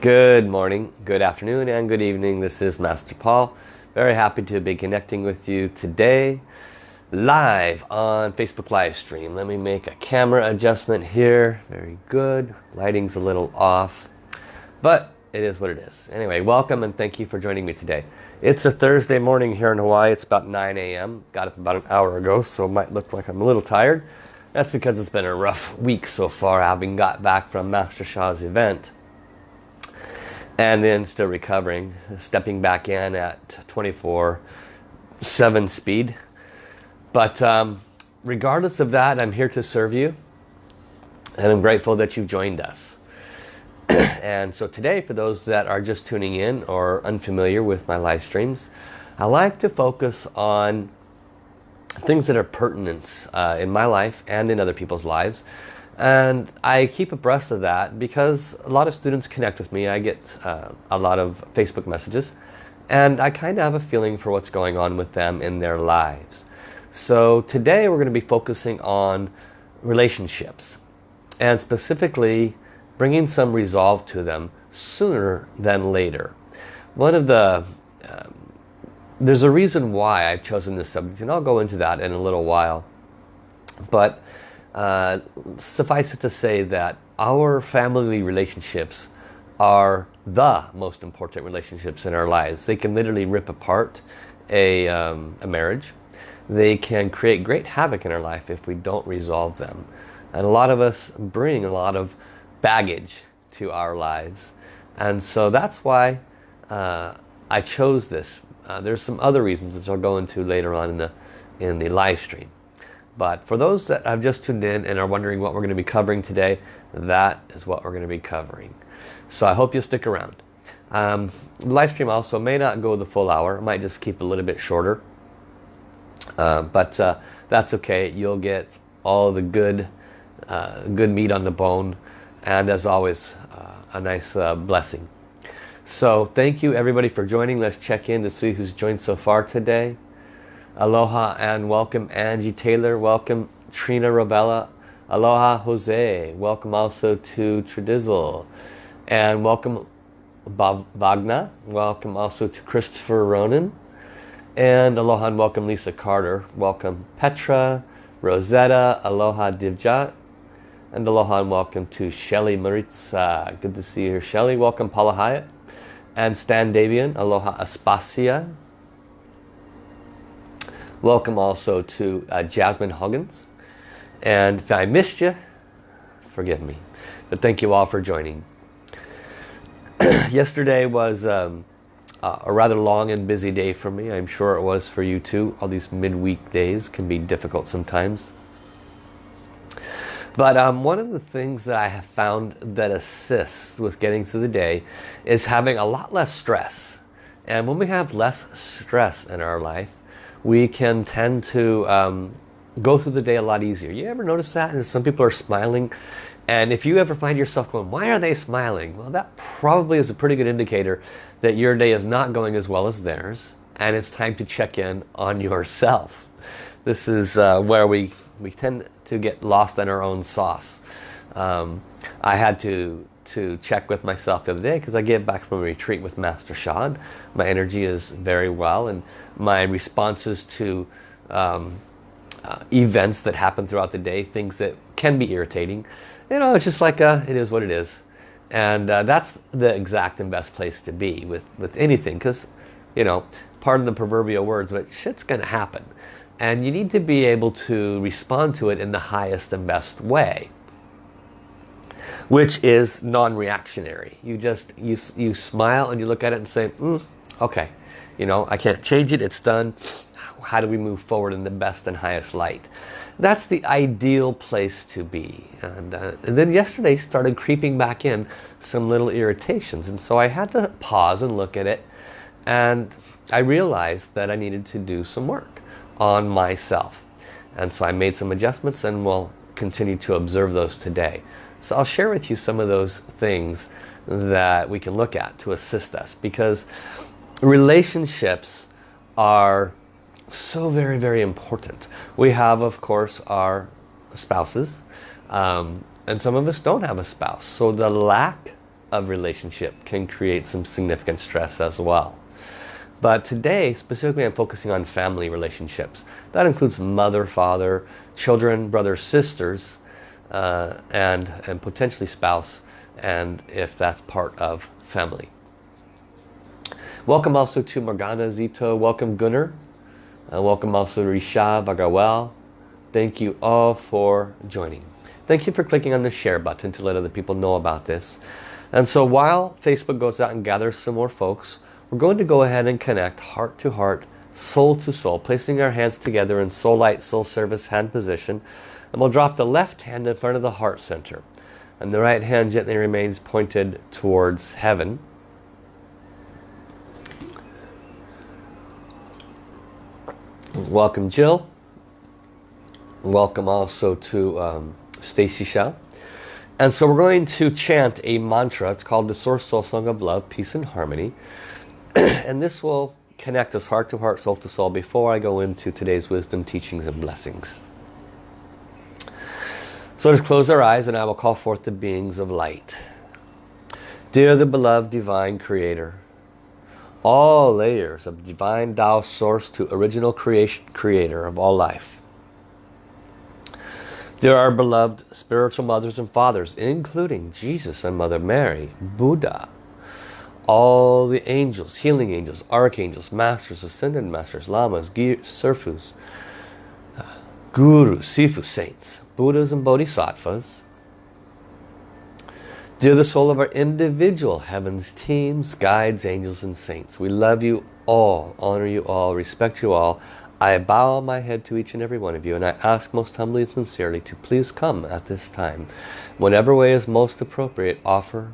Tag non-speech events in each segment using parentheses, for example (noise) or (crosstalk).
Good morning, good afternoon, and good evening. This is Master Paul. Very happy to be connecting with you today live on Facebook live stream. Let me make a camera adjustment here. Very good. Lighting's a little off, but it is what it is. Anyway, welcome and thank you for joining me today. It's a Thursday morning here in Hawaii. It's about 9 a.m. Got up about an hour ago, so it might look like I'm a little tired. That's because it's been a rough week so far, having got back from Master Sha's event and then still recovering stepping back in at 24 7 speed. But um, regardless of that I'm here to serve you and I'm grateful that you've joined us. (clears throat) And so today for those that are just tuning in or unfamiliar with my live streams I like to focus on things that are pertinent uh, in my life and in other people's lives and I keep abreast of that because a lot of students connect with me. I get uh, a lot of Facebook messages and I kind of have a feeling for what's going on with them in their lives. So today we're going to be focusing on relationships and specifically bringing some resolve to them sooner than later. One of the, um, there's a reason why I've chosen this subject and I'll go into that in a little while. But uh, suffice it to say that our family relationships are the most important relationships in our lives. They can literally rip apart a, um, a marriage. They can create great havoc in our life if we don't resolve them. And a lot of us bring a lot of baggage to our lives. And so that's why uh, I chose this. Uh, there's some other reasons which I'll go into later on in the, in the live stream. But for those that have just tuned in and are wondering what we're going to be covering today, that is what we're going to be covering. So I hope you'll stick around. Um, the live stream also may not go the full hour. It might just keep a little bit shorter. Uh, but uh, that's okay. You'll get all the good, uh, good meat on the bone. And as always, uh, a nice uh, blessing. So thank you everybody for joining. Let's check in to see who's joined so far today. Aloha and welcome Angie Taylor. Welcome Trina Ravella. Aloha Jose. Welcome also to Tradizzle. And welcome Bob Wagner. Welcome also to Christopher Ronan. And aloha and welcome Lisa Carter. Welcome Petra, Rosetta, aloha Divjat. And aloha and welcome to Shelly Maritza. Good to see you here, Shelly. Welcome Paula Hyatt. And Stan Davian. Aloha Aspasia. Welcome also to uh, Jasmine Huggins. And if I missed you, forgive me. But thank you all for joining. (clears throat) Yesterday was um, a rather long and busy day for me. I'm sure it was for you too. All these midweek days can be difficult sometimes. But um, one of the things that I have found that assists with getting through the day is having a lot less stress. And when we have less stress in our life, we can tend to um, go through the day a lot easier. You ever notice that? And some people are smiling. And if you ever find yourself going, why are they smiling? Well, that probably is a pretty good indicator that your day is not going as well as theirs. And it's time to check in on yourself. This is uh, where we, we tend to get lost in our own sauce. Um, I had to to check with myself the other day because I get back from a retreat with Master Sha. My energy is very well and my responses to um, uh, events that happen throughout the day, things that can be irritating, you know, it's just like uh, it is what it is. And uh, that's the exact and best place to be with, with anything because, you know, pardon the proverbial words, but shit's going to happen. And you need to be able to respond to it in the highest and best way which is non-reactionary. You just, you, you smile and you look at it and say, mm, okay, you know, I can't change it, it's done. How do we move forward in the best and highest light? That's the ideal place to be. And, uh, and then yesterday started creeping back in some little irritations. And so I had to pause and look at it. And I realized that I needed to do some work on myself. And so I made some adjustments and will continue to observe those today. So I'll share with you some of those things that we can look at to assist us because relationships are so very very important. We have of course our spouses um, and some of us don't have a spouse. So the lack of relationship can create some significant stress as well. But today, specifically, I'm focusing on family relationships. That includes mother, father, children, brothers, sisters, uh, and, and potentially spouse, and if that's part of family. Welcome also to Morgana Zito. Welcome Gunnar. Uh, welcome also Risha Bagawel. Thank you all for joining. Thank you for clicking on the share button to let other people know about this. And so while Facebook goes out and gathers some more folks, we're going to go ahead and connect heart to heart, soul to soul, placing our hands together in soul light, soul service hand position. And we'll drop the left hand in front of the heart center. And the right hand gently remains pointed towards heaven. Welcome Jill. Welcome also to um, Stacy. And so we're going to chant a mantra. It's called the Source Soul Song of Love, Peace and Harmony. (clears throat) and this will connect us heart to heart, soul to soul before I go into today's wisdom, teachings and blessings. So let's close our eyes and I will call forth the beings of light. Dear the beloved divine creator, all layers of divine Tao source to original creation creator of all life. There are beloved spiritual mothers and fathers, including Jesus and Mother Mary, Buddha, all the angels, healing angels, archangels, masters, ascended masters, lamas, serfus, gurus, sifu, saints, Buddhas and Bodhisattvas, Dear the soul of our individual heavens teams, guides, angels and saints, we love you all, honor you all, respect you all. I bow my head to each and every one of you and I ask most humbly and sincerely to please come at this time. Whatever way is most appropriate, offer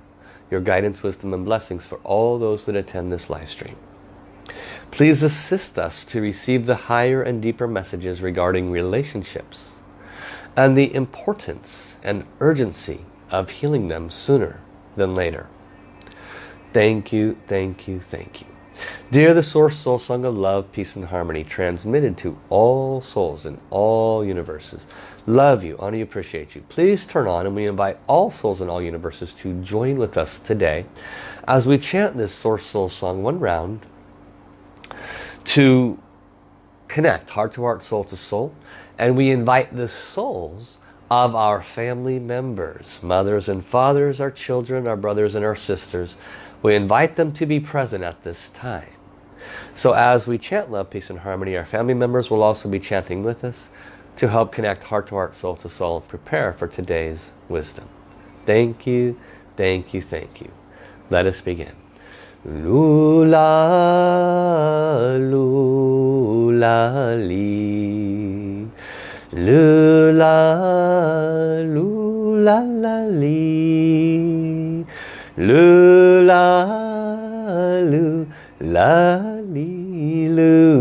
your guidance, wisdom and blessings for all those that attend this live stream. Please assist us to receive the higher and deeper messages regarding relationships and the importance and urgency of healing them sooner than later. Thank you, thank you, thank you. Dear the Source Soul Song of Love, Peace and Harmony, transmitted to all souls in all universes. Love you, honor you, appreciate you. Please turn on and we invite all souls in all universes to join with us today as we chant this Source Soul Song one round to connect heart to heart, soul to soul. And we invite the souls of our family members, mothers and fathers, our children, our brothers and our sisters. We invite them to be present at this time. So as we chant love, peace and harmony, our family members will also be chanting with us to help connect heart to heart, soul to soul, and prepare for today's wisdom. Thank you, thank you, thank you. Let us begin. Lula, lula, li. Lula, lula, la, li. Lula, lula, li, lula.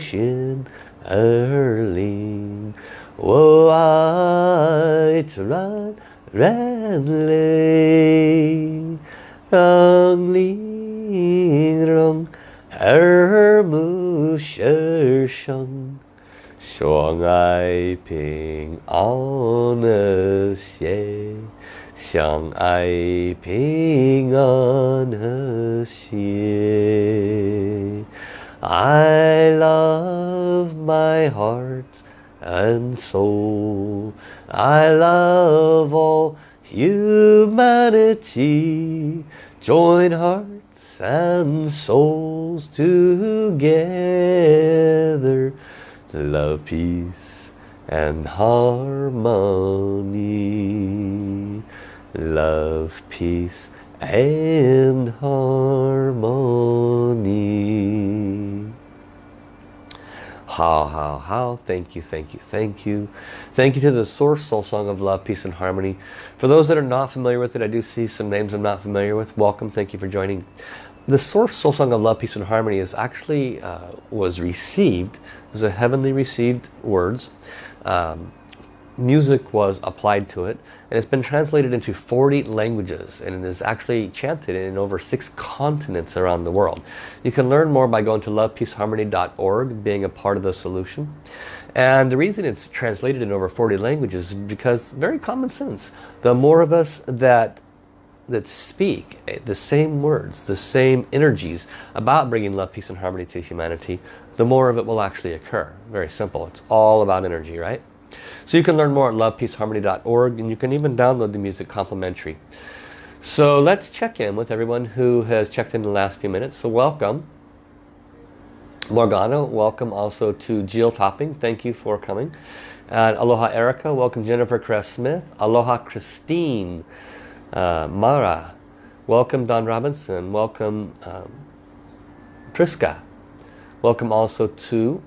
爱我心儿灵。我爱自然人类，让灵让耳目世生，相爱平安和谐，相爱平安和谐。 I love my heart and soul. I love all humanity. Join hearts and souls together. Love, peace and harmony. Love, peace and harmony. How, how, how. Thank you, thank you, thank you. Thank you to the Source Soul Song of Love, Peace and Harmony. For those that are not familiar with it, I do see some names I'm not familiar with. Welcome, thank you for joining. The Source Soul Song of Love, Peace and Harmony is actually, uh, was received, It was a heavenly received words um, music was applied to it and it's been translated into 40 languages and it is actually chanted in over six continents around the world. You can learn more by going to lovepeaceharmony.org being a part of the solution and the reason it's translated in over 40 languages is because very common sense the more of us that that speak eh, the same words, the same energies about bringing love, peace and harmony to humanity, the more of it will actually occur. Very simple. It's all about energy, right? So you can learn more at lovepeaceharmony.org and you can even download the music complimentary. So let's check in with everyone who has checked in the last few minutes. So welcome. Morgana, welcome also to Jill Topping. Thank you for coming. And aloha Erica, welcome Jennifer Cress Smith. Aloha Christine. Uh, Mara, welcome Don Robinson. Welcome um, Triska. Welcome also to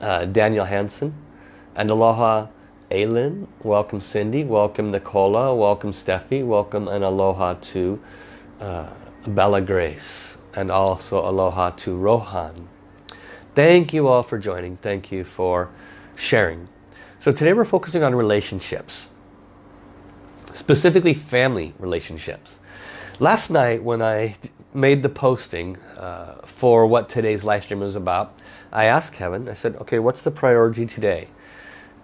uh, Daniel Hansen. And aloha Aylin, welcome Cindy, welcome Nicola, welcome Steffi, welcome and aloha to uh, Bella Grace and also aloha to Rohan. Thank you all for joining. Thank you for sharing. So today we're focusing on relationships, specifically family relationships. Last night when I made the posting uh, for what today's live stream was about, I asked Kevin, I said, okay, what's the priority today?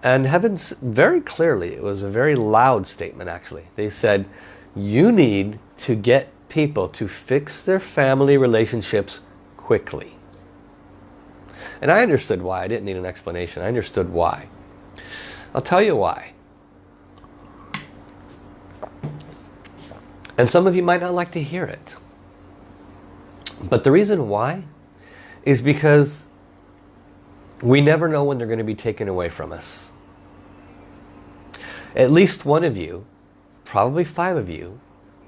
And heavens, very clearly, it was a very loud statement actually. They said, you need to get people to fix their family relationships quickly. And I understood why. I didn't need an explanation. I understood why. I'll tell you why. And some of you might not like to hear it. But the reason why is because we never know when they're going to be taken away from us. At least one of you, probably five of you,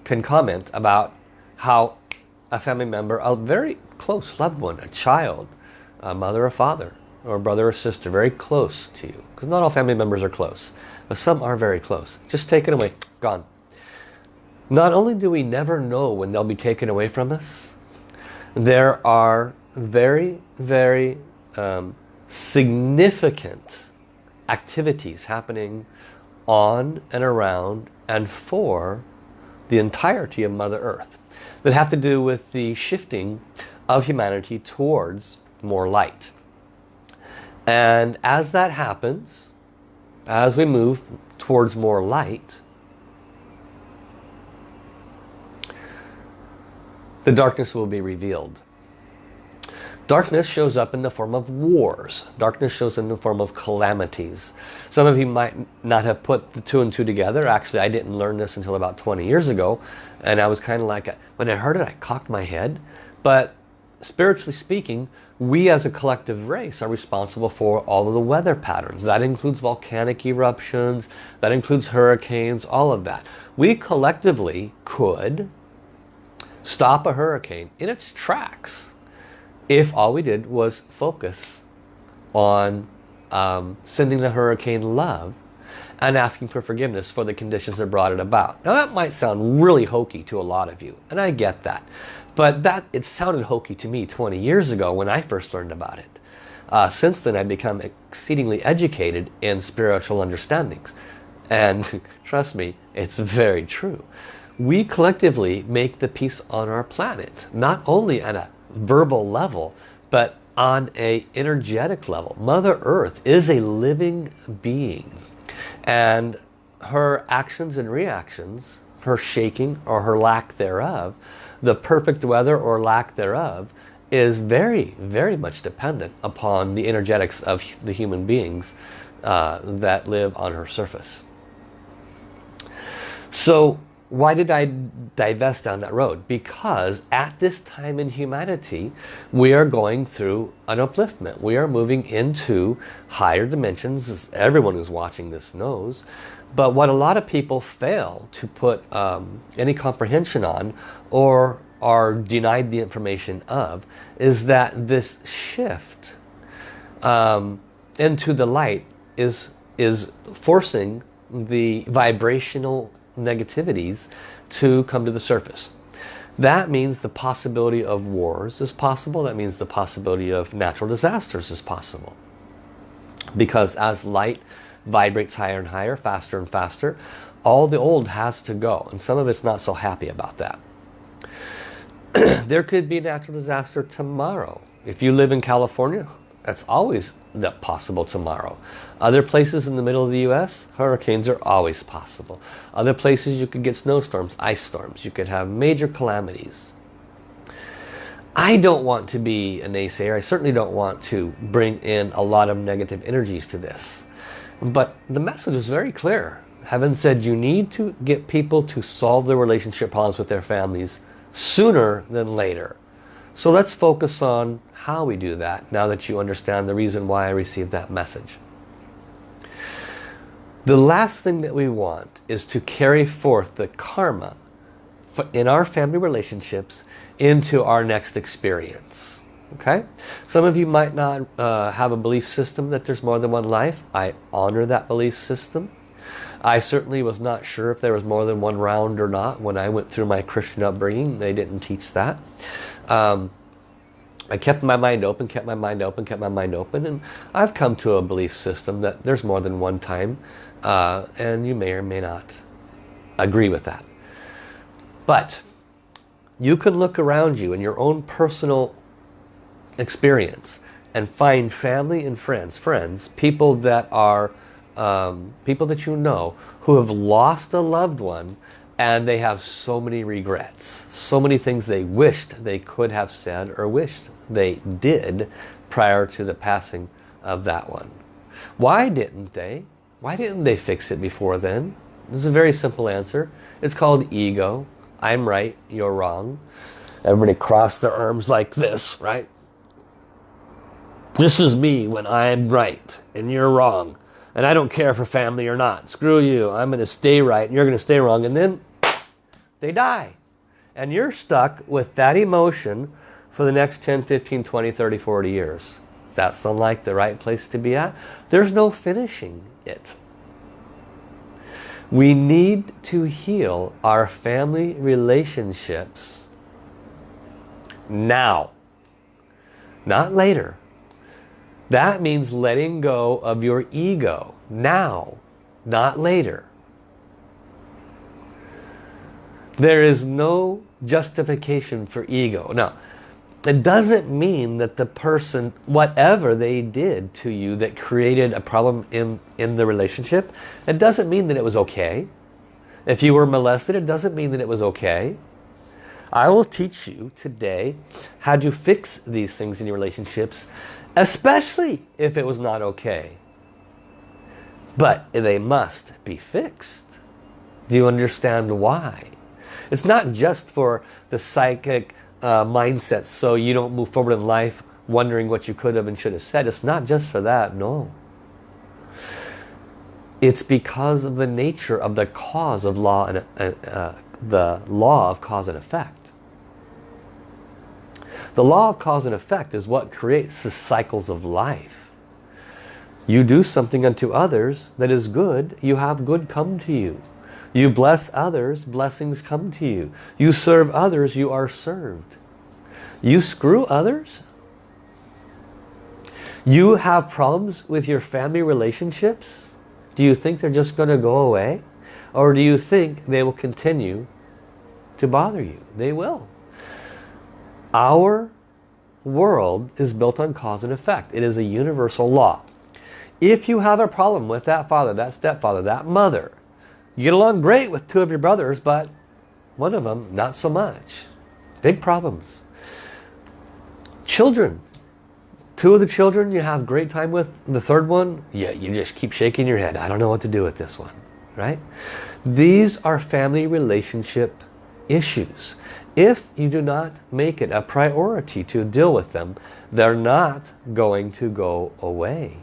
can comment about how a family member, a very close loved one, a child, a mother or father, or a brother or sister, very close to you. Because not all family members are close, but some are very close. Just taken away, gone. Not only do we never know when they'll be taken away from us, there are very, very um, significant activities happening on and around and for the entirety of Mother Earth that have to do with the shifting of humanity towards more light. And as that happens, as we move towards more light, the darkness will be revealed. Darkness shows up in the form of wars. Darkness shows in the form of calamities. Some of you might not have put the two and two together. Actually, I didn't learn this until about 20 years ago. And I was kind of like, when I heard it, I cocked my head. But spiritually speaking, we as a collective race are responsible for all of the weather patterns. That includes volcanic eruptions, that includes hurricanes, all of that. We collectively could stop a hurricane in its tracks if all we did was focus on um, sending the hurricane love and asking for forgiveness for the conditions that brought it about. Now that might sound really hokey to a lot of you, and I get that. But that it sounded hokey to me 20 years ago when I first learned about it. Uh, since then I've become exceedingly educated in spiritual understandings. And (laughs) trust me, it's very true. We collectively make the peace on our planet, not only at a verbal level, but on a energetic level. Mother Earth is a living being. And her actions and reactions, her shaking or her lack thereof, the perfect weather or lack thereof, is very, very much dependent upon the energetics of the human beings uh, that live on her surface. So why did I divest down that road? Because at this time in humanity, we are going through an upliftment. We are moving into higher dimensions. Everyone who's watching this knows. But what a lot of people fail to put um, any comprehension on or are denied the information of is that this shift um, into the light is, is forcing the vibrational negativities to come to the surface. That means the possibility of wars is possible. That means the possibility of natural disasters is possible. Because as light vibrates higher and higher, faster and faster. All the old has to go. And some of it's not so happy about that. (clears throat) there could be a natural disaster tomorrow. If you live in California, that's always the possible tomorrow. Other places in the middle of the US, hurricanes are always possible. Other places you could get snowstorms, ice storms. You could have major calamities. I don't want to be a naysayer. I certainly don't want to bring in a lot of negative energies to this. But the message is very clear. Heaven said you need to get people to solve their relationship problems with their families sooner than later. So let's focus on how we do that now that you understand the reason why I received that message. The last thing that we want is to carry forth the karma in our family relationships into our next experience. Okay? Some of you might not uh, have a belief system that there's more than one life. I honor that belief system. I certainly was not sure if there was more than one round or not when I went through my Christian upbringing. They didn't teach that. Um, I kept my mind open, kept my mind open, kept my mind open, and I've come to a belief system that there's more than one time, uh, and you may or may not agree with that. But you can look around you in your own personal experience and find family and friends, friends, people that are um, people that you know who have lost a loved one and they have so many regrets. So many things they wished they could have said or wished they did prior to the passing of that one. Why didn't they? Why didn't they fix it before then? This is a very simple answer. It's called ego. I'm right, you're wrong. Everybody cross their arms like this, right? This is me when I'm right and you're wrong. And I don't care for family or not. Screw you. I'm going to stay right and you're going to stay wrong. And then they die. And you're stuck with that emotion for the next 10, 15, 20, 30, 40 years. Does that sound like the right place to be at? There's no finishing it. We need to heal our family relationships now. Not later. That means letting go of your ego now, not later. There is no justification for ego. Now, it doesn't mean that the person, whatever they did to you that created a problem in, in the relationship, it doesn't mean that it was okay. If you were molested, it doesn't mean that it was okay. I will teach you today how to fix these things in your relationships, especially if it was not okay. But they must be fixed. Do you understand why? It's not just for the psychic uh, mindset so you don't move forward in life wondering what you could have and should have said. It's not just for that, no. It's because of the nature of the cause of law and uh, uh, the law of cause and effect. The law of cause and effect is what creates the cycles of life. You do something unto others that is good, you have good come to you. You bless others, blessings come to you. You serve others, you are served. You screw others? You have problems with your family relationships? Do you think they're just going to go away? Or do you think they will continue to bother you? They will. Our world is built on cause and effect. It is a universal law. If you have a problem with that father, that stepfather, that mother, you get along great with two of your brothers, but one of them, not so much. Big problems. Children. Two of the children you have great time with. The third one, yeah, you just keep shaking your head. I don't know what to do with this one. Right? These are family relationship issues. If you do not make it a priority to deal with them, they're not going to go away.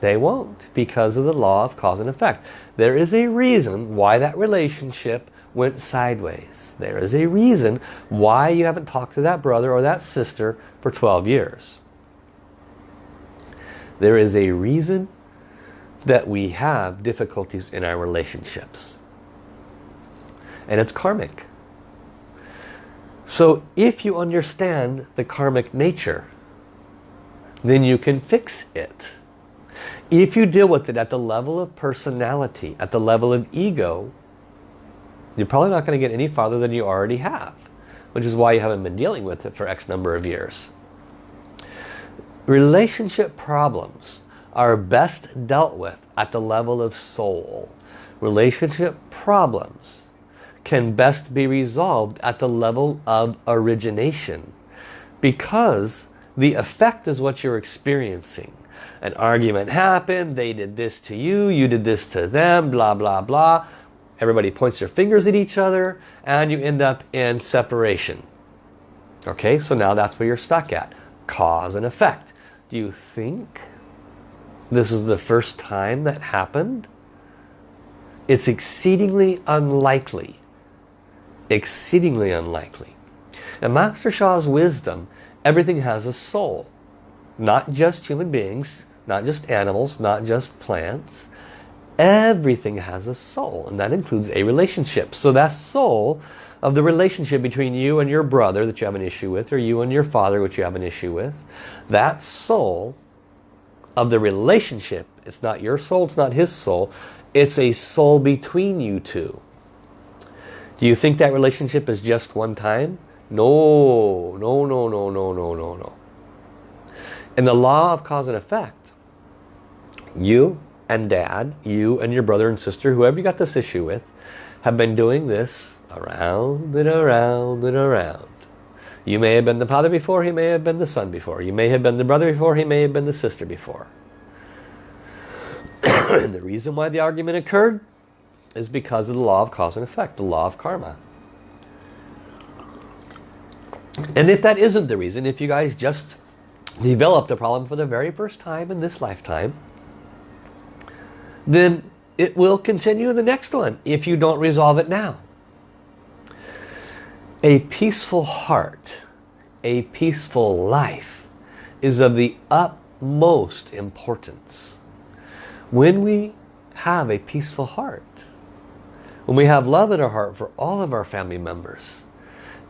They won't because of the law of cause and effect. There is a reason why that relationship went sideways. There is a reason why you haven't talked to that brother or that sister for 12 years. There is a reason that we have difficulties in our relationships. And it's karmic. So if you understand the karmic nature, then you can fix it. If you deal with it at the level of personality, at the level of ego, you're probably not going to get any farther than you already have. Which is why you haven't been dealing with it for X number of years. Relationship problems are best dealt with at the level of soul. Relationship problems can best be resolved at the level of origination because the effect is what you're experiencing. An argument happened, they did this to you, you did this to them, blah, blah, blah. Everybody points their fingers at each other and you end up in separation. Okay, so now that's where you're stuck at. Cause and effect. Do you think this is the first time that happened? It's exceedingly unlikely. Exceedingly unlikely. In Master Sha's wisdom, everything has a soul. Not just human beings, not just animals, not just plants. Everything has a soul, and that includes a relationship. So that soul of the relationship between you and your brother that you have an issue with, or you and your father which you have an issue with, that soul of the relationship, it's not your soul, it's not his soul, it's a soul between you two. Do you think that relationship is just one time? No, no, no, no, no, no, no, no. In the law of cause and effect, you and dad, you and your brother and sister, whoever you got this issue with, have been doing this around and around and around. You may have been the father before, he may have been the son before. You may have been the brother before, he may have been the sister before. (clears throat) and the reason why the argument occurred is because of the law of cause and effect, the law of karma. And if that isn't the reason, if you guys just developed a problem for the very first time in this lifetime, then it will continue in the next one if you don't resolve it now. A peaceful heart, a peaceful life is of the utmost importance. When we have a peaceful heart, when we have love in our heart for all of our family members,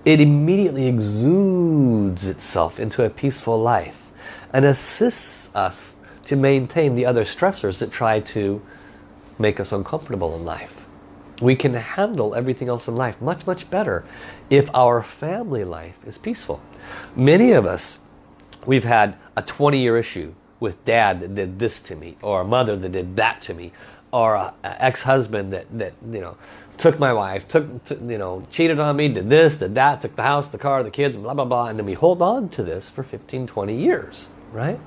it immediately exudes itself into a peaceful life and assists us to maintain the other stressors that try to make us uncomfortable in life we can handle everything else in life much, much better if our family life is peaceful. Many of us, we've had a 20-year issue with dad that did this to me, or a mother that did that to me, or an ex-husband that, that, you know, took my wife, took, you know, cheated on me, did this, did that, took the house, the car, the kids, blah, blah, blah. And then we hold on to this for 15, 20 years, right?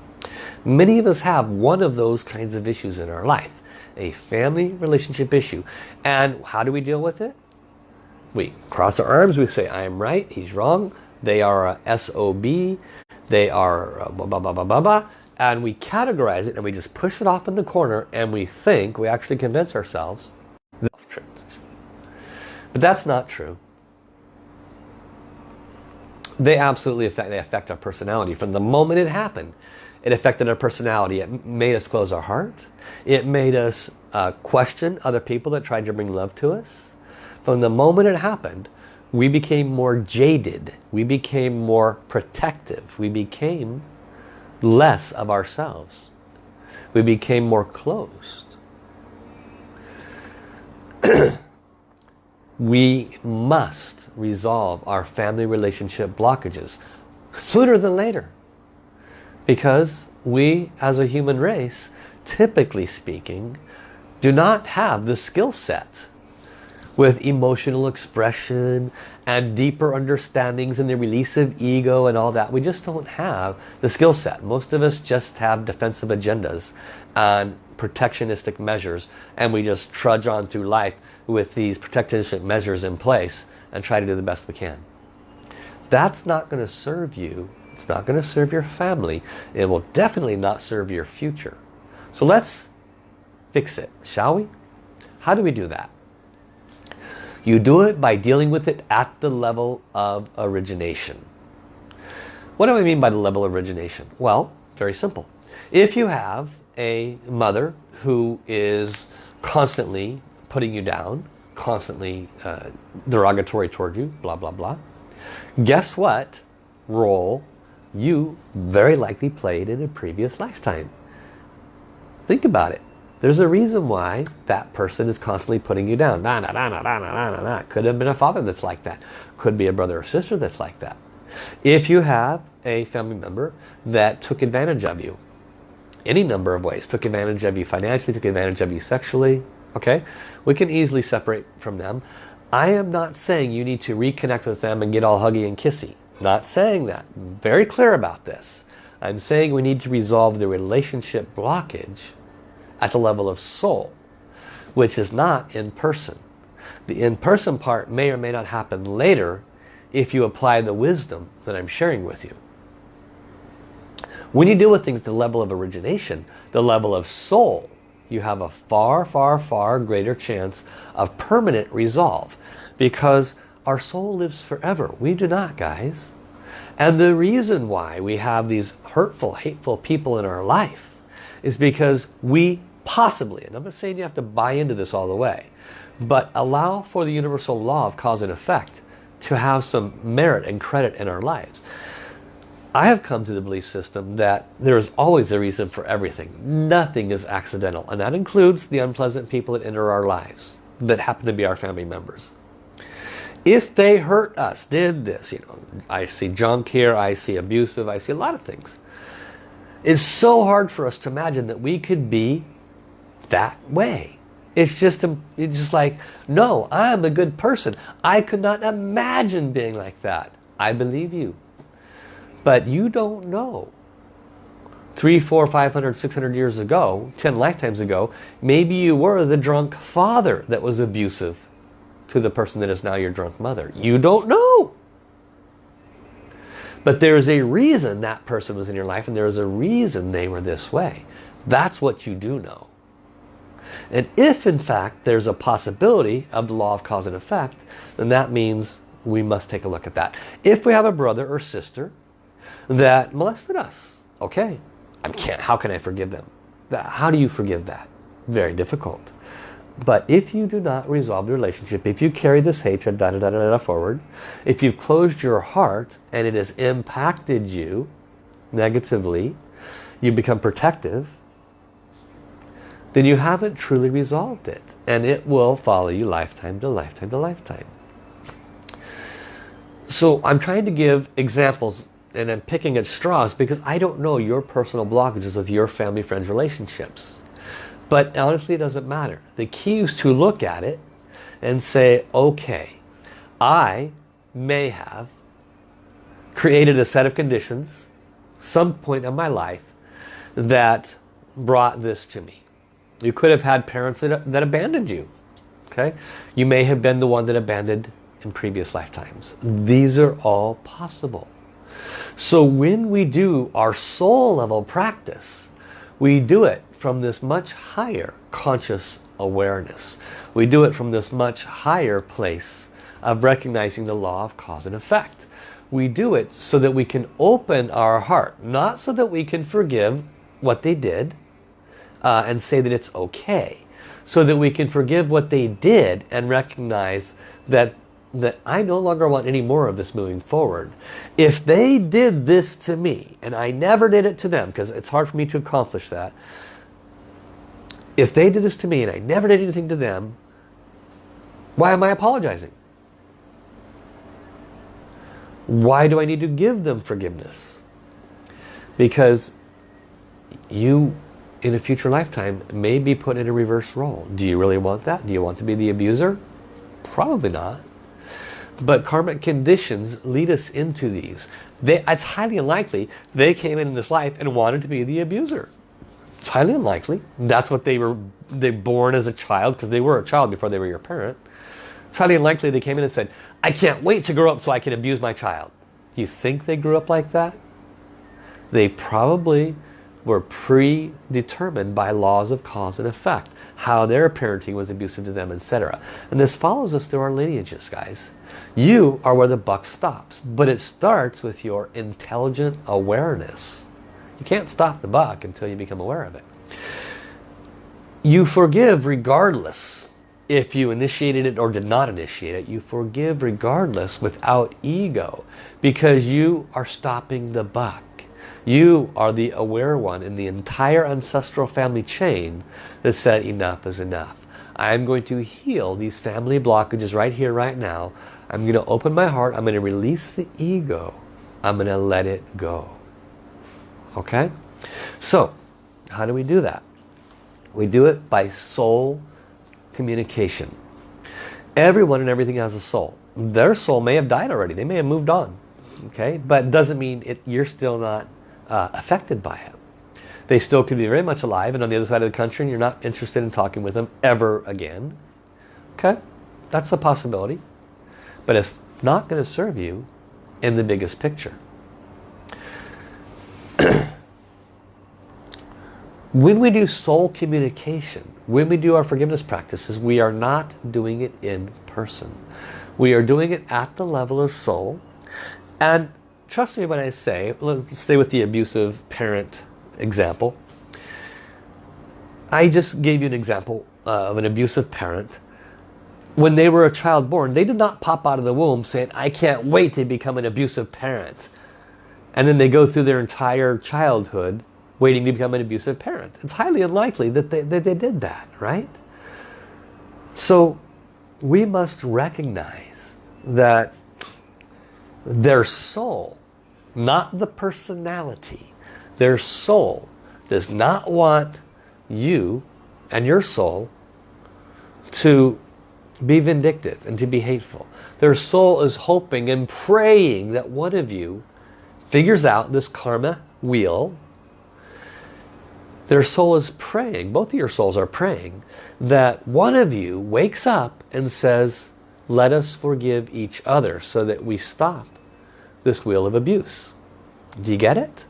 Many of us have one of those kinds of issues in our life a family relationship issue. And how do we deal with it? We cross our arms, we say, I am right, he's wrong. They are a SOB, they are uh, blah, blah, blah, blah, blah, blah. And we categorize it and we just push it off in the corner and we think, we actually convince ourselves, but that's not true. They absolutely affect, they affect our personality. From the moment it happened, it affected our personality. It made us close our heart. It made us uh, question other people that tried to bring love to us. From the moment it happened, we became more jaded. We became more protective. We became less of ourselves. We became more closed. (clears throat) we must resolve our family relationship blockages sooner than later. Because we, as a human race, typically speaking, do not have the skill set with emotional expression and deeper understandings and the release of ego and all that. We just don't have the skill set. Most of us just have defensive agendas and protectionistic measures and we just trudge on through life with these protectionistic measures in place and try to do the best we can. That's not going to serve you it's not going to serve your family. It will definitely not serve your future. So let's fix it, shall we? How do we do that? You do it by dealing with it at the level of origination. What do I mean by the level of origination? Well, very simple. If you have a mother who is constantly putting you down, constantly uh, derogatory toward you, blah, blah, blah, guess what role you very likely played in a previous lifetime. Think about it. There's a reason why that person is constantly putting you down. Nah, nah, nah, nah, nah, nah, nah, nah. Could have been a father that's like that. Could be a brother or sister that's like that. If you have a family member that took advantage of you, any number of ways, took advantage of you financially, took advantage of you sexually, okay, we can easily separate from them. I am not saying you need to reconnect with them and get all huggy and kissy. Not saying that. Very clear about this. I'm saying we need to resolve the relationship blockage at the level of soul, which is not in person. The in-person part may or may not happen later if you apply the wisdom that I'm sharing with you. When you deal with things at the level of origination, the level of soul, you have a far, far, far greater chance of permanent resolve because our soul lives forever. We do not, guys. And the reason why we have these hurtful, hateful people in our life is because we possibly, and I'm not saying you have to buy into this all the way, but allow for the universal law of cause and effect to have some merit and credit in our lives. I have come to the belief system that there is always a reason for everything. Nothing is accidental. And that includes the unpleasant people that enter our lives that happen to be our family members. If they hurt us, did this, you know, I see junk here, I see abusive, I see a lot of things. It's so hard for us to imagine that we could be that way. It's just, it's just like, no, I'm a good person. I could not imagine being like that. I believe you. But you don't know. Three, four, five hundred, six hundred years ago, ten lifetimes ago, maybe you were the drunk father that was abusive to the person that is now your drunk mother. You don't know. But there's a reason that person was in your life and there's a reason they were this way. That's what you do know. And if in fact there's a possibility of the law of cause and effect, then that means we must take a look at that. If we have a brother or sister that molested us, okay, I can't, how can I forgive them? How do you forgive that? Very difficult. But if you do not resolve the relationship, if you carry this hatred da, da, da, da, da, forward, if you've closed your heart and it has impacted you negatively, you become protective, then you haven't truly resolved it. And it will follow you lifetime to lifetime to lifetime. So I'm trying to give examples and I'm picking at straws because I don't know your personal blockages with your family, friends, relationships. But honestly, it doesn't matter. The key is to look at it and say, okay, I may have created a set of conditions some point in my life that brought this to me. You could have had parents that, that abandoned you. Okay, You may have been the one that abandoned in previous lifetimes. These are all possible. So when we do our soul level practice, we do it from this much higher conscious awareness. We do it from this much higher place of recognizing the law of cause and effect. We do it so that we can open our heart, not so that we can forgive what they did, uh, and say that it's okay. So that we can forgive what they did and recognize that that I no longer want any more of this moving forward. If they did this to me and I never did it to them because it's hard for me to accomplish that. If they did this to me and I never did anything to them, why am I apologizing? Why do I need to give them forgiveness? Because you in a future lifetime may be put in a reverse role. Do you really want that? Do you want to be the abuser? Probably not. But karmic conditions lead us into these. They, it's highly unlikely they came in this life and wanted to be the abuser. It's highly unlikely. That's what they were they born as a child because they were a child before they were your parent. It's highly unlikely they came in and said, I can't wait to grow up so I can abuse my child. You think they grew up like that? They probably were predetermined by laws of cause and effect. How their parenting was abusive to them, etc. And this follows us through our lineages, guys. You are where the buck stops. But it starts with your intelligent awareness. You can't stop the buck until you become aware of it. You forgive regardless if you initiated it or did not initiate it. You forgive regardless without ego because you are stopping the buck. You are the aware one in the entire ancestral family chain that said enough is enough. I'm going to heal these family blockages right here, right now. I'm going to open my heart. I'm going to release the ego. I'm going to let it go. Okay? So, how do we do that? We do it by soul communication. Everyone and everything has a soul. Their soul may have died already. They may have moved on. Okay? But it doesn't mean it, you're still not uh, affected by it. They still could be very much alive and on the other side of the country and you're not interested in talking with them ever again. Okay? That's a possibility. But it's not going to serve you in the biggest picture. (clears throat) when we do soul communication, when we do our forgiveness practices, we are not doing it in person. We are doing it at the level of soul. And trust me when I say, let's stay with the abusive parent example. I just gave you an example of an abusive parent. When they were a child born, they did not pop out of the womb saying, I can't wait to become an abusive parent. And then they go through their entire childhood waiting to become an abusive parent. It's highly unlikely that they, that they did that, right? So we must recognize that their soul, not the personality, their soul does not want you and your soul to be vindictive and to be hateful. Their soul is hoping and praying that one of you figures out this karma wheel. Their soul is praying, both of your souls are praying, that one of you wakes up and says, let us forgive each other so that we stop this wheel of abuse. Do you get it?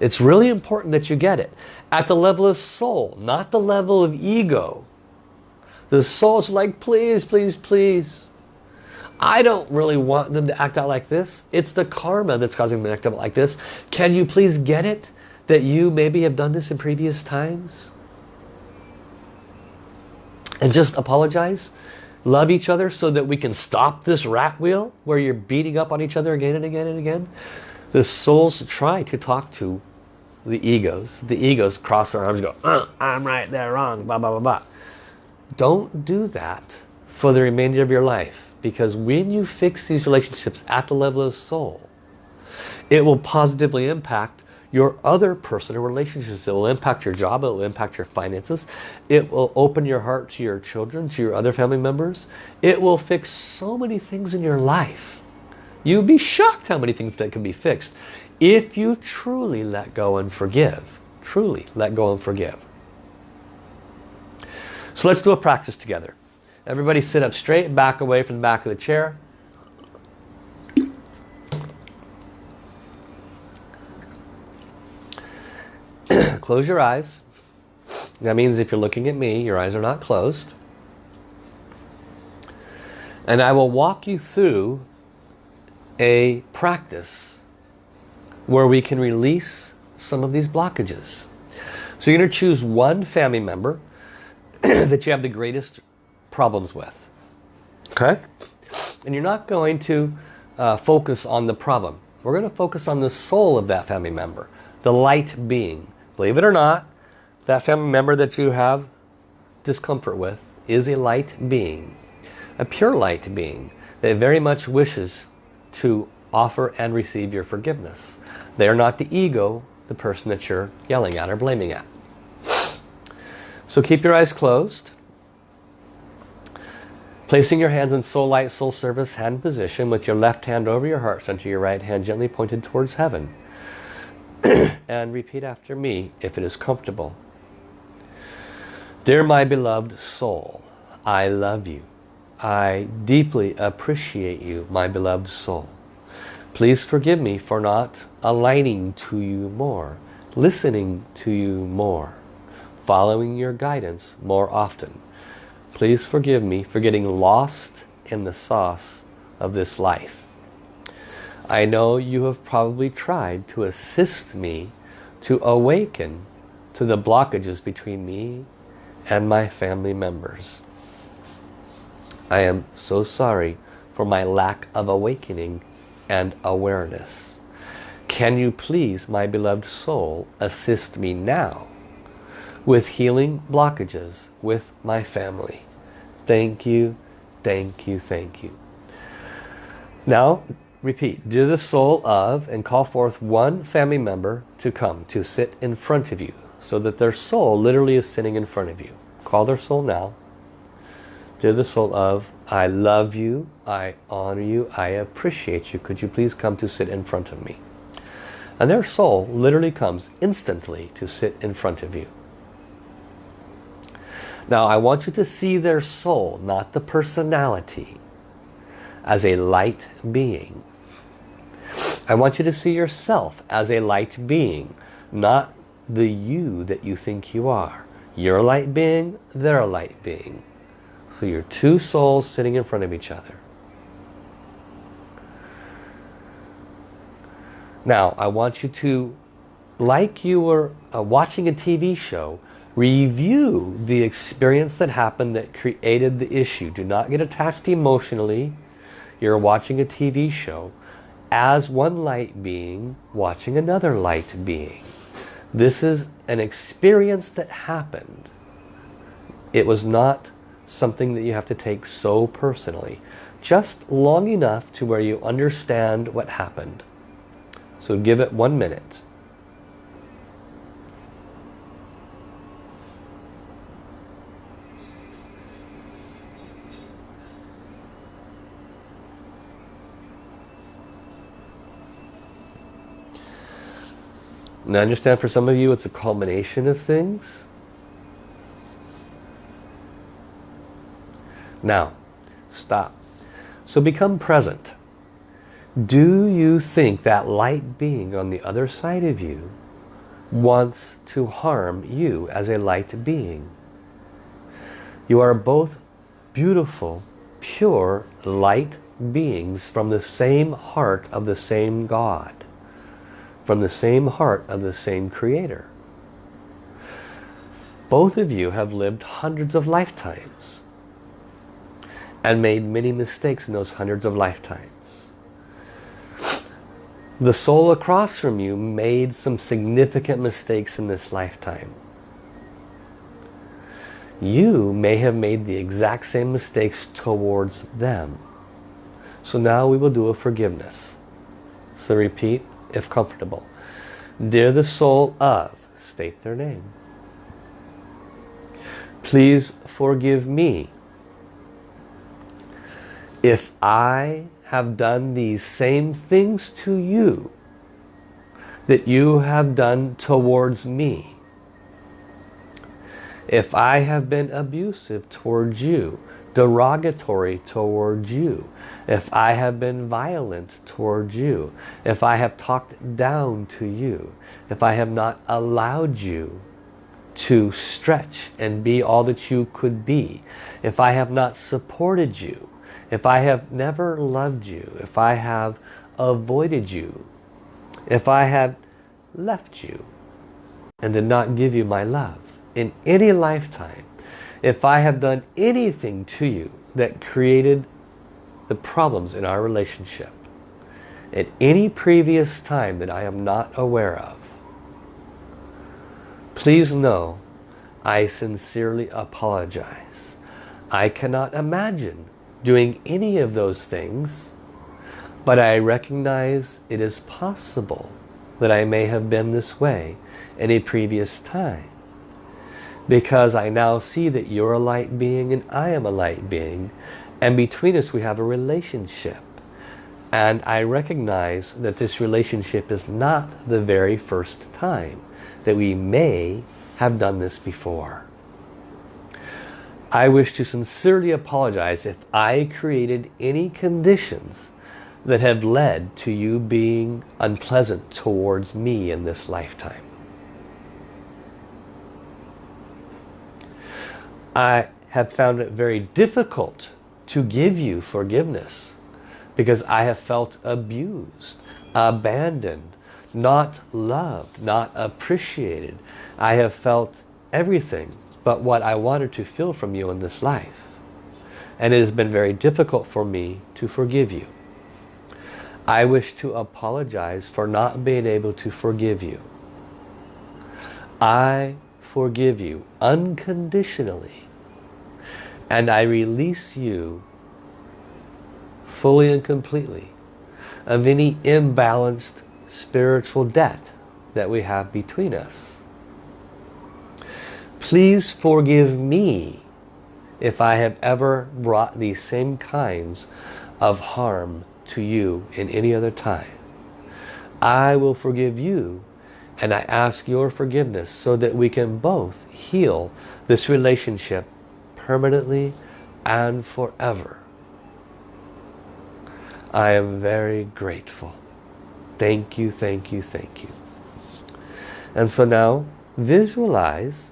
It's really important that you get it. At the level of soul, not the level of ego. The soul's like, please, please, please. I don't really want them to act out like this. It's the karma that's causing them to act out like this. Can you please get it? That you maybe have done this in previous times? And just apologize? Love each other so that we can stop this rat wheel where you're beating up on each other again and again and again? The souls try to talk to the egos. The egos cross their arms and go, uh, I'm right, they're wrong, blah, blah, blah, blah. Don't do that for the remainder of your life. Because when you fix these relationships at the level of soul, it will positively impact your other personal relationships. It will impact your job. It will impact your finances. It will open your heart to your children, to your other family members. It will fix so many things in your life. You'd be shocked how many things that can be fixed if you truly let go and forgive. Truly let go and forgive. So let's do a practice together. Everybody sit up straight, and back away from the back of the chair. Close your eyes. That means if you're looking at me, your eyes are not closed. And I will walk you through a practice where we can release some of these blockages. So you're going to choose one family member (clears throat) that you have the greatest problems with. Okay? And you're not going to uh, focus on the problem. We're going to focus on the soul of that family member. The light being. Believe it or not, that family member that you have discomfort with is a light being. A pure light being that very much wishes to offer and receive your forgiveness. They are not the ego, the person that you're yelling at or blaming at. So keep your eyes closed. Placing your hands in soul light, soul service hand position with your left hand over your heart center, your right hand gently pointed towards heaven. (coughs) and repeat after me if it is comfortable. Dear my beloved soul, I love you. I deeply appreciate you, my beloved soul. Please forgive me for not aligning to you more, listening to you more, following your guidance more often. Please forgive me for getting lost in the sauce of this life. I know you have probably tried to assist me to awaken to the blockages between me and my family members. I am so sorry for my lack of awakening and awareness. Can you please, my beloved soul, assist me now with healing blockages with my family? Thank you, thank you, thank you. Now, repeat, do the soul of, and call forth one family member to come, to sit in front of you, so that their soul literally is sitting in front of you. Call their soul now. Dear the soul of, I love you, I honor you, I appreciate you. Could you please come to sit in front of me? And their soul literally comes instantly to sit in front of you. Now I want you to see their soul, not the personality, as a light being. I want you to see yourself as a light being, not the you that you think you are. You're a light being, they're a light being. So you're two souls sitting in front of each other. Now, I want you to, like you were uh, watching a TV show, Review the experience that happened that created the issue. Do not get attached emotionally. You're watching a TV show as one light being watching another light being. This is an experience that happened. It was not something that you have to take so personally. Just long enough to where you understand what happened. So give it one minute. And I understand for some of you it's a culmination of things. Now, stop. So become present. Do you think that light being on the other side of you wants to harm you as a light being? You are both beautiful, pure light beings from the same heart of the same God from the same heart of the same creator. Both of you have lived hundreds of lifetimes and made many mistakes in those hundreds of lifetimes. The soul across from you made some significant mistakes in this lifetime. You may have made the exact same mistakes towards them. So now we will do a forgiveness. So repeat, if comfortable. Dear the soul of, state their name. Please forgive me if I have done these same things to you that you have done towards me. If I have been abusive towards you, derogatory towards you, if I have been violent towards you, if I have talked down to you, if I have not allowed you to stretch and be all that you could be, if I have not supported you, if I have never loved you, if I have avoided you, if I have left you and did not give you my love in any lifetime, if I have done anything to you that created the problems in our relationship at any previous time that I am not aware of, please know I sincerely apologize. I cannot imagine doing any of those things, but I recognize it is possible that I may have been this way in a previous time because I now see that you're a light being and I am a light being and between us we have a relationship and I recognize that this relationship is not the very first time that we may have done this before. I wish to sincerely apologize if I created any conditions that have led to you being unpleasant towards me in this lifetime. I have found it very difficult to give you forgiveness because I have felt abused, abandoned, not loved, not appreciated. I have felt everything but what I wanted to feel from you in this life. And it has been very difficult for me to forgive you. I wish to apologize for not being able to forgive you. I forgive you unconditionally and I release you fully and completely of any imbalanced spiritual debt that we have between us. Please forgive me if I have ever brought these same kinds of harm to you in any other time. I will forgive you and I ask your forgiveness so that we can both heal this relationship permanently and forever. I am very grateful. Thank you, thank you, thank you. And so now visualize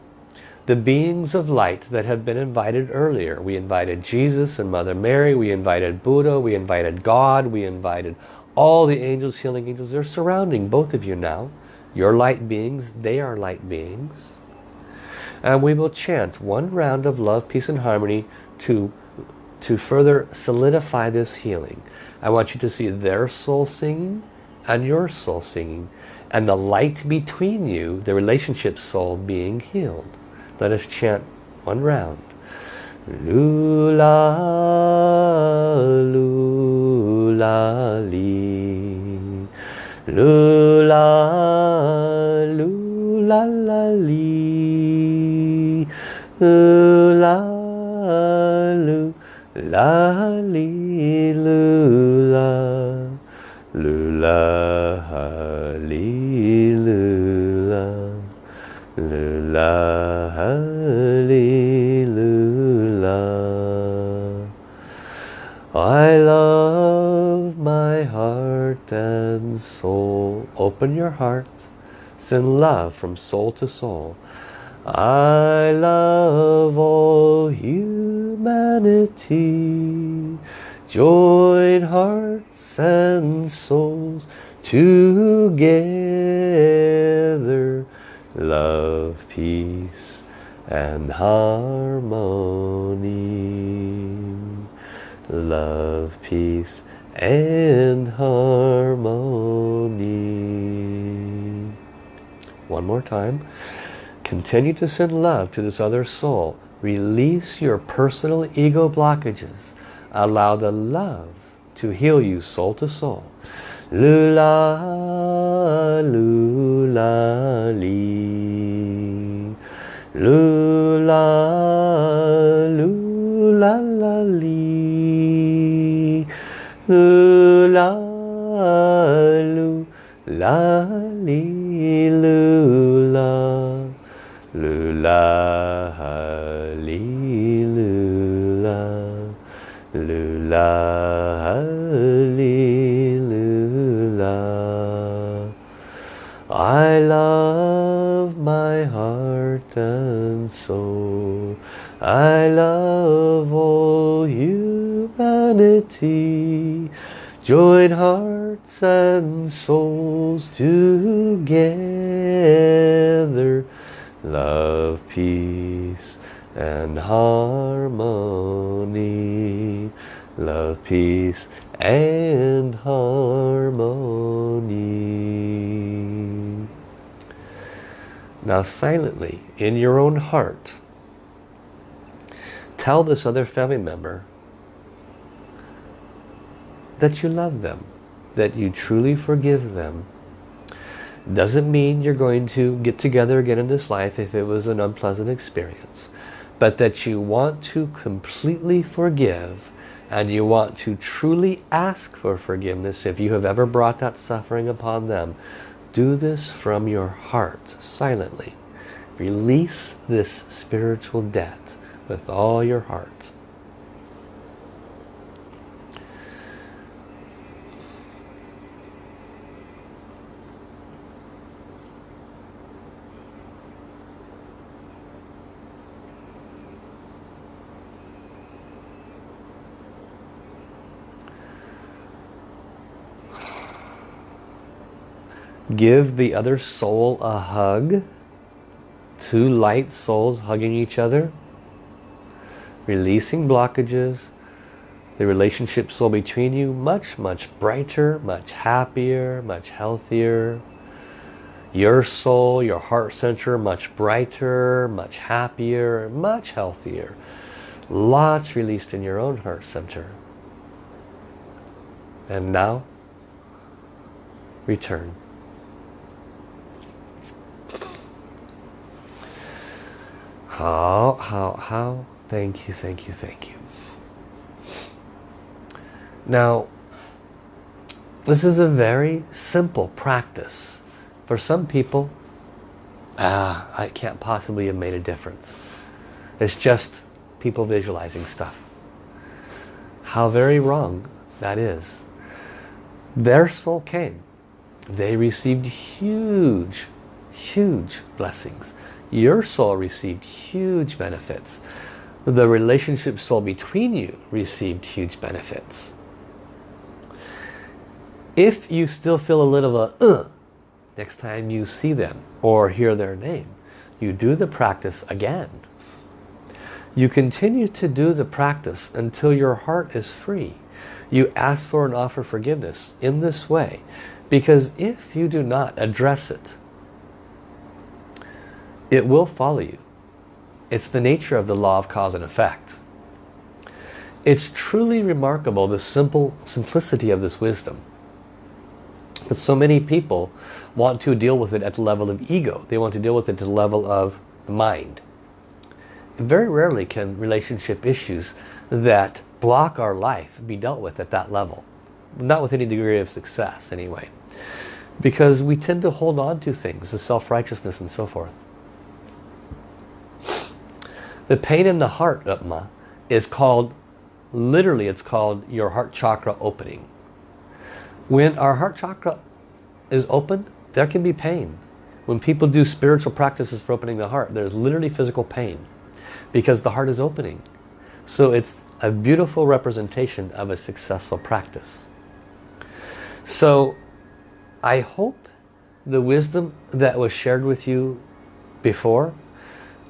the beings of light that have been invited earlier. We invited Jesus and Mother Mary, we invited Buddha, we invited God, we invited all the angels, healing angels. They're surrounding both of you now. You're light beings, they are light beings. And we will chant one round of love, peace and harmony to, to further solidify this healing. I want you to see their soul singing and your soul singing and the light between you, the relationship soul being healed. Let us chant one round. Lula, lula, li. Lula, lula, la, li. Lula, lula, li, lula. Lula, li, lula. Lula, hallelujah. I love my heart and soul. Open your heart. Send love from soul to soul. I love all humanity. Join hearts and souls together love, peace and harmony. Love, peace and harmony. One more time. Continue to send love to this other soul. Release your personal ego blockages. Allow the love to heal you soul to soul. Lula, lula, li. Lula, lula, la, li. Lula, lula, Lula, li, lula. Lula, li, lula. I love my heart and soul. I love all humanity. Join hearts and souls together. Love, peace and harmony. Love, peace and harmony. Now silently, in your own heart, tell this other family member that you love them, that you truly forgive them. Doesn't mean you're going to get together again in this life if it was an unpleasant experience, but that you want to completely forgive and you want to truly ask for forgiveness if you have ever brought that suffering upon them. Do this from your heart, silently. Release this spiritual debt with all your heart. Give the other soul a hug. Two light souls hugging each other. Releasing blockages. the relationship soul between you much, much brighter, much happier, much healthier. Your soul, your heart center, much brighter, much happier, much healthier. Lots released in your own heart center. And now, return. Hao, hao, hao? Thank you, thank you, thank you. Now, this is a very simple practice. For some people, ah, I can't possibly have made a difference. It's just people visualizing stuff. How very wrong that is. Their soul came. They received huge, huge blessings. Your soul received huge benefits. The relationship soul between you received huge benefits. If you still feel a little of a uh, next time you see them or hear their name, you do the practice again. You continue to do the practice until your heart is free. You ask for and offer forgiveness in this way because if you do not address it, it will follow you. It's the nature of the law of cause and effect. It's truly remarkable the simple simplicity of this wisdom. But so many people want to deal with it at the level of ego. They want to deal with it at the level of the mind. Very rarely can relationship issues that block our life be dealt with at that level. Not with any degree of success anyway. Because we tend to hold on to things, the self-righteousness and so forth. The pain in the heart, Upma, is called, literally it's called your heart chakra opening. When our heart chakra is open, there can be pain. When people do spiritual practices for opening the heart, there's literally physical pain because the heart is opening. So it's a beautiful representation of a successful practice. So I hope the wisdom that was shared with you before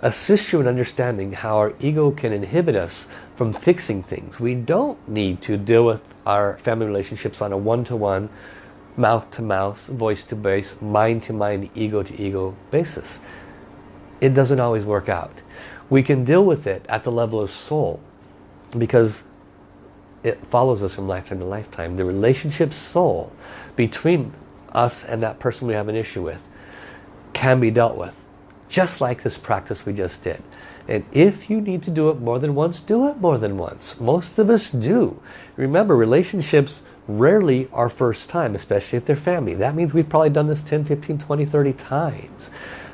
assists you in understanding how our ego can inhibit us from fixing things. We don't need to deal with our family relationships on a one-to-one, mouth-to-mouth, voice-to-voice, mind-to-mind, ego-to-ego basis. It doesn't always work out. We can deal with it at the level of soul because it follows us from lifetime to lifetime. The relationship soul between us and that person we have an issue with can be dealt with. Just like this practice we just did. And if you need to do it more than once, do it more than once. Most of us do. Remember, relationships rarely are first time, especially if they're family. That means we've probably done this 10, 15, 20, 30 times.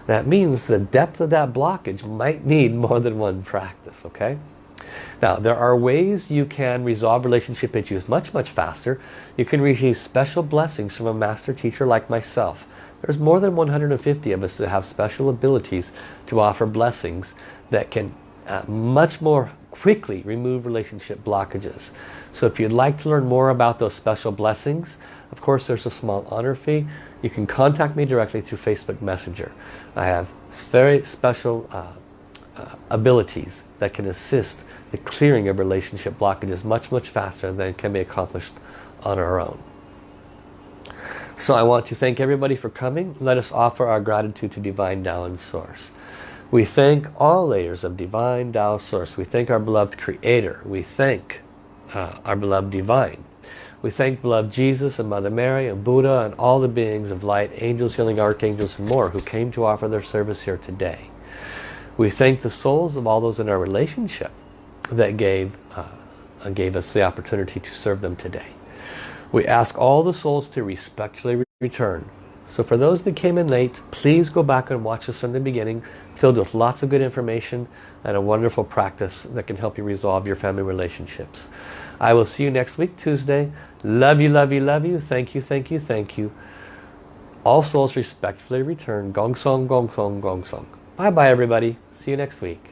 That means the depth of that blockage might need more than one practice, okay? Now, there are ways you can resolve relationship issues much, much faster. You can receive special blessings from a master teacher like myself. There's more than 150 of us that have special abilities to offer blessings that can uh, much more quickly remove relationship blockages. So if you'd like to learn more about those special blessings, of course there's a small honor fee. You can contact me directly through Facebook Messenger. I have very special uh, uh, abilities that can assist the clearing of relationship blockages much, much faster than can be accomplished on our own. So I want to thank everybody for coming. Let us offer our gratitude to Divine Tao and Source. We thank all layers of Divine Tao Source. We thank our beloved Creator. We thank uh, our beloved Divine. We thank beloved Jesus and Mother Mary and Buddha and all the beings of light, angels, healing archangels and more who came to offer their service here today. We thank the souls of all those in our relationship that gave, uh, gave us the opportunity to serve them today. We ask all the souls to respectfully return so for those that came in late, please go back and watch this from the beginning, filled with lots of good information and a wonderful practice that can help you resolve your family relationships. I will see you next week, Tuesday. Love you, love you, love you. Thank you, thank you, thank you. All souls respectfully return. Gong song, gong song, gong song. Bye-bye, everybody. See you next week.